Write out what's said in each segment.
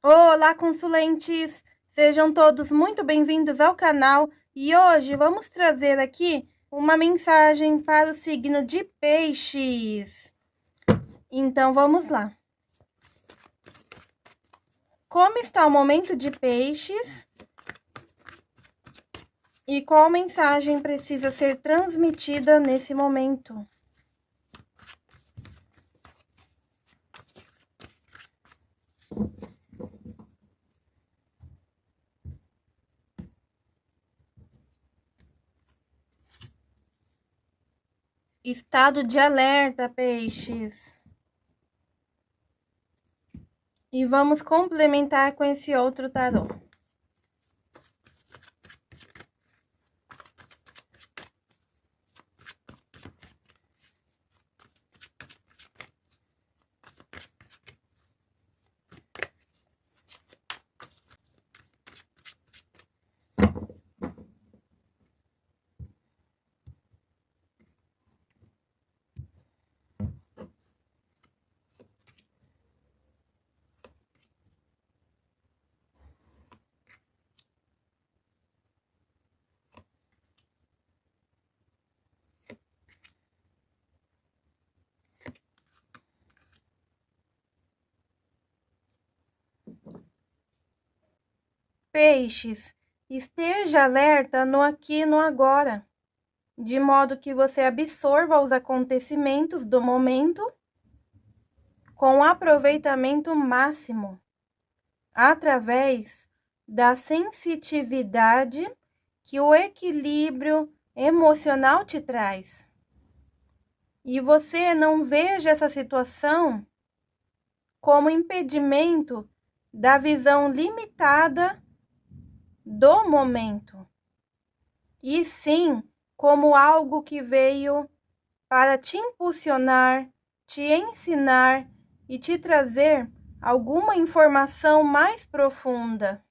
Olá, consulentes! Sejam todos muito bem-vindos ao canal e hoje vamos trazer aqui uma mensagem para o signo de peixes. Então, vamos lá. Como está o momento de peixes? E qual mensagem precisa ser transmitida nesse momento? Estado de alerta, peixes. E vamos complementar com esse outro tarô. Peixes, esteja alerta no aqui e no agora, de modo que você absorva os acontecimentos do momento com aproveitamento máximo, através da sensitividade que o equilíbrio emocional te traz. E você não veja essa situação como impedimento da visão limitada do momento, e sim como algo que veio para te impulsionar, te ensinar e te trazer alguma informação mais profunda,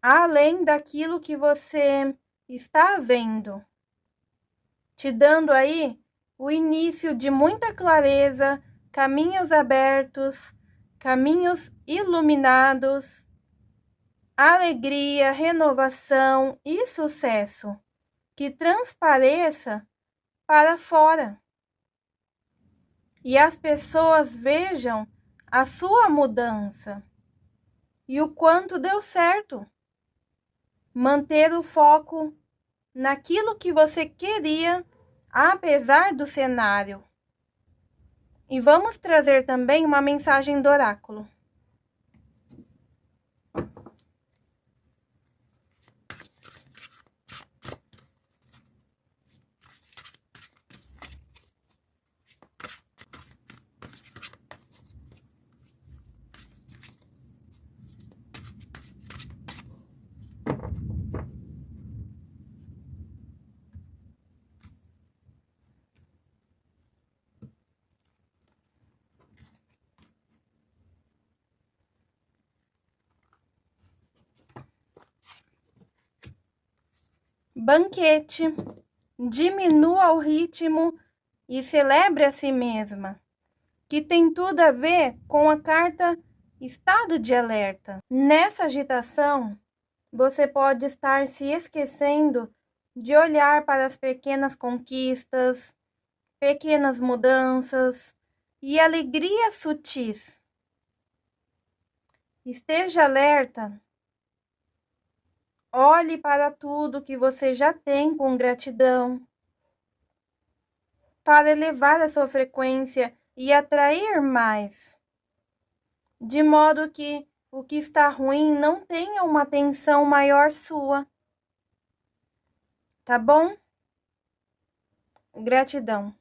além daquilo que você está vendo, te dando aí o início de muita clareza, caminhos abertos, caminhos iluminados alegria, renovação e sucesso que transpareça para fora. E as pessoas vejam a sua mudança e o quanto deu certo. Manter o foco naquilo que você queria, apesar do cenário. E vamos trazer também uma mensagem do oráculo. Banquete, diminua o ritmo e celebre a si mesma, que tem tudo a ver com a carta estado de alerta. Nessa agitação, você pode estar se esquecendo de olhar para as pequenas conquistas, pequenas mudanças e alegrias sutis. Esteja alerta Olhe para tudo que você já tem com gratidão, para elevar a sua frequência e atrair mais, de modo que o que está ruim não tenha uma atenção maior sua. Tá bom? Gratidão.